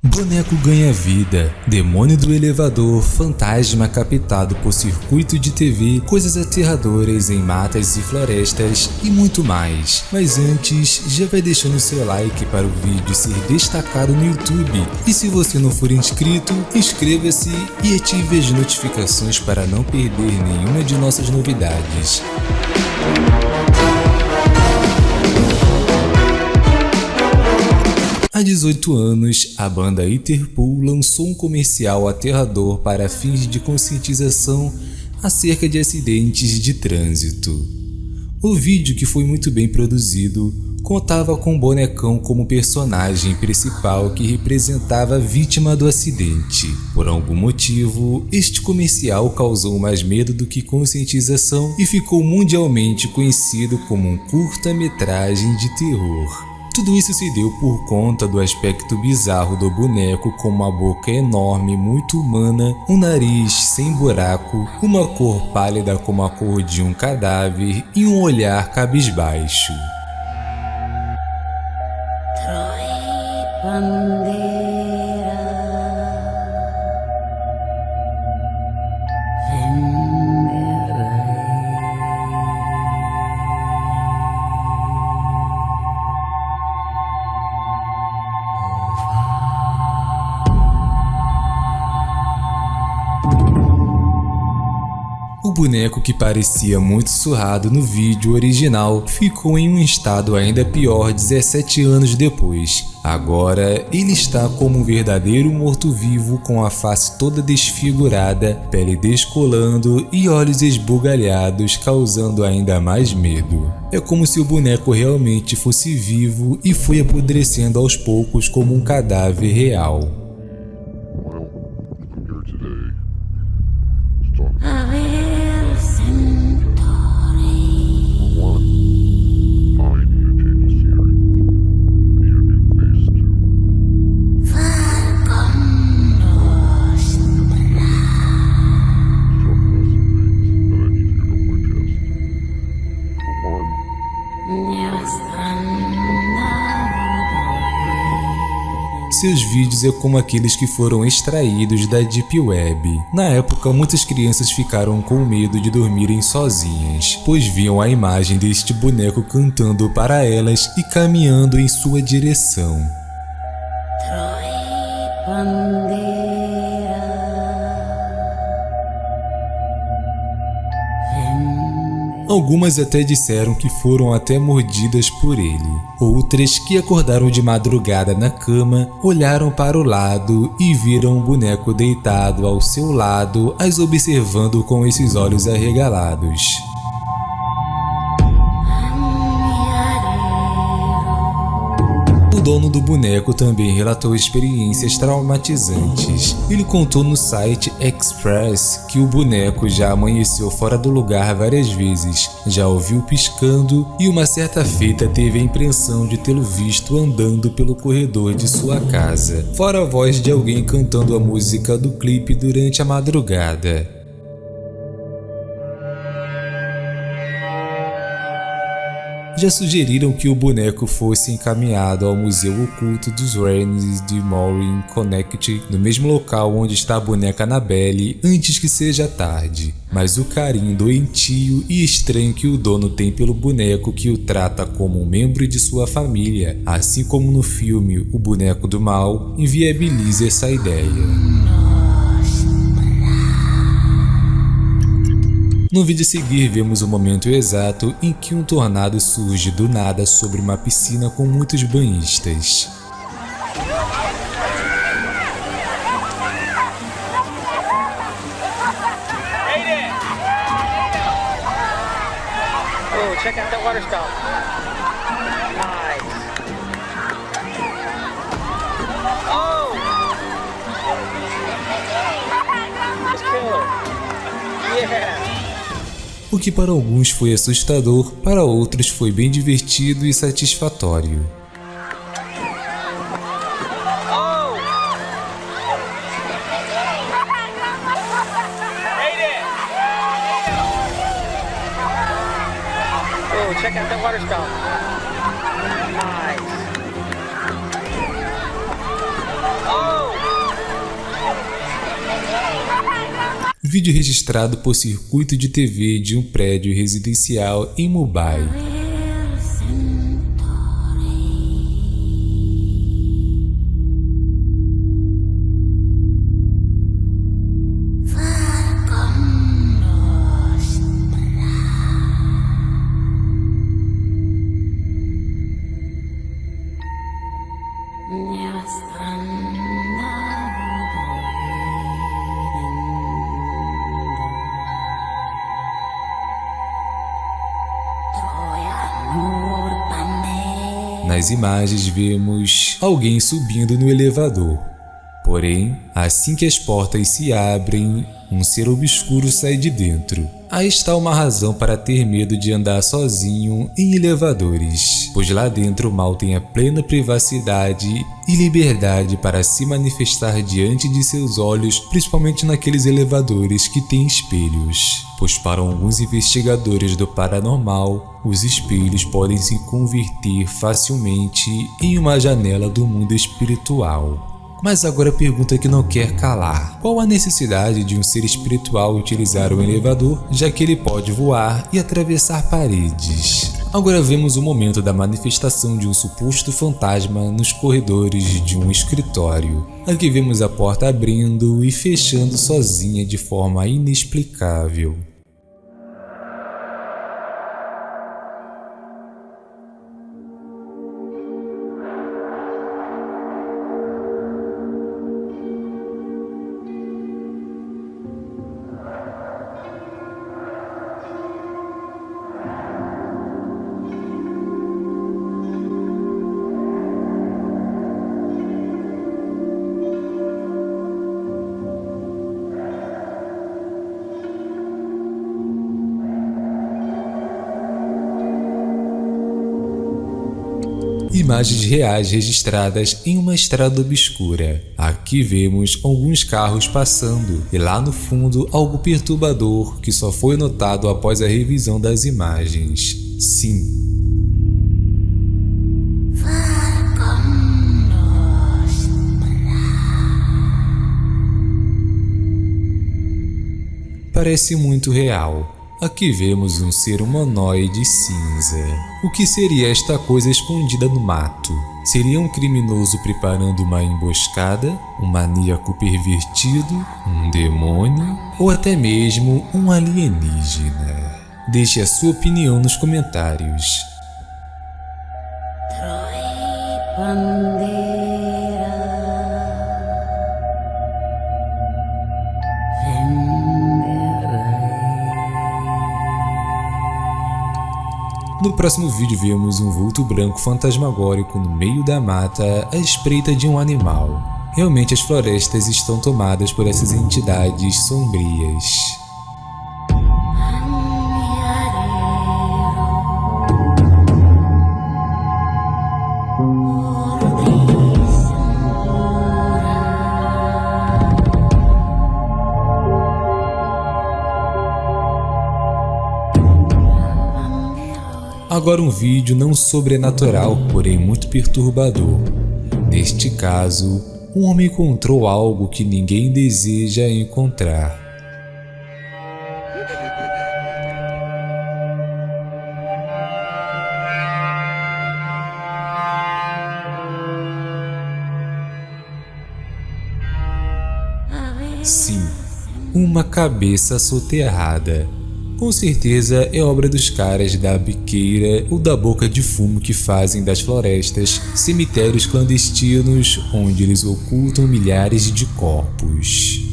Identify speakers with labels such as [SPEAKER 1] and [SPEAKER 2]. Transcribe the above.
[SPEAKER 1] Boneco ganha vida, demônio do elevador, fantasma captado por circuito de TV, coisas aterradoras em matas e florestas e muito mais. Mas antes, já vai deixando seu like para o vídeo ser destacado no YouTube. E se você não for inscrito, inscreva-se e ative as notificações para não perder nenhuma de nossas novidades. Há 18 anos, a banda Interpol lançou um comercial aterrador para fins de conscientização acerca de acidentes de trânsito. O vídeo, que foi muito bem produzido, contava com o bonecão como personagem principal que representava a vítima do acidente. Por algum motivo, este comercial causou mais medo do que conscientização e ficou mundialmente conhecido como um curta-metragem de terror. Tudo isso se deu por conta do aspecto bizarro do boneco com uma boca enorme, muito humana, um nariz sem buraco, uma cor pálida como a cor de um cadáver e um olhar cabisbaixo. O boneco que parecia muito surrado no vídeo original ficou em um estado ainda pior 17 anos depois. Agora, ele está como um verdadeiro morto-vivo com a face toda desfigurada, pele descolando e olhos esbugalhados, causando ainda mais medo. É como se o boneco realmente fosse vivo e foi apodrecendo aos poucos como um cadáver real. Seus vídeos é como aqueles que foram extraídos da Deep Web. Na época, muitas crianças ficaram com medo de dormirem sozinhas, pois viam a imagem deste boneco cantando para elas e caminhando em sua direção. Algumas até disseram que foram até mordidas por ele. Outras que acordaram de madrugada na cama, olharam para o lado e viram um boneco deitado ao seu lado, as observando com esses olhos arregalados. Dono do boneco também relatou experiências traumatizantes. Ele contou no site Express que o boneco já amanheceu fora do lugar várias vezes, já ouviu piscando e uma certa feita teve a impressão de tê-lo visto andando pelo corredor de sua casa, fora a voz de alguém cantando a música do clipe durante a madrugada. Já sugeriram que o boneco fosse encaminhado ao Museu Oculto dos Rains de Maureen, Connecticut, no mesmo local onde está a boneca Annabelle, antes que seja tarde. Mas o carinho doentio e estranho que o dono tem pelo boneco que o trata como um membro de sua família, assim como no filme O Boneco do Mal, inviabiliza essa ideia. No vídeo a seguir, vemos o momento exato em que um tornado surge do nada sobre uma piscina com muitos banhistas. Oh. Oh! Yeah! O que para alguns foi assustador, para outros foi bem divertido e satisfatório. Oh, check out that water spout. Vídeo registrado por circuito de TV de um prédio residencial em Mumbai. Nas imagens vemos alguém subindo no elevador. Porém, assim que as portas se abrem, um ser obscuro sai de dentro. Aí está uma razão para ter medo de andar sozinho em elevadores, pois lá dentro o mal tem a plena privacidade e liberdade para se manifestar diante de seus olhos, principalmente naqueles elevadores que têm espelhos. Pois para alguns investigadores do paranormal, os espelhos podem se converter facilmente em uma janela do mundo espiritual. Mas agora a pergunta que não quer calar. Qual a necessidade de um ser espiritual utilizar um elevador, já que ele pode voar e atravessar paredes? Agora vemos o momento da manifestação de um suposto fantasma nos corredores de um escritório. Aqui vemos a porta abrindo e fechando sozinha de forma inexplicável. Imagens reais registradas em uma estrada obscura. Aqui vemos alguns carros passando e lá no fundo algo perturbador que só foi notado após a revisão das imagens. Sim, parece muito real. Aqui vemos um ser humanoide cinza. O que seria esta coisa escondida no mato? Seria um criminoso preparando uma emboscada? Um maníaco pervertido? Um demônio? Ou até mesmo um alienígena? Deixe a sua opinião nos comentários. No próximo vídeo vemos um vulto branco fantasmagórico no meio da mata à espreita de um animal. Realmente as florestas estão tomadas por essas entidades sombrias. Agora um vídeo não sobrenatural, porém muito perturbador. Neste caso, um homem encontrou algo que ninguém deseja encontrar. Sim, uma cabeça soterrada. Com certeza é obra dos caras da biqueira ou da boca de fumo que fazem das florestas cemitérios clandestinos onde eles ocultam milhares de corpos.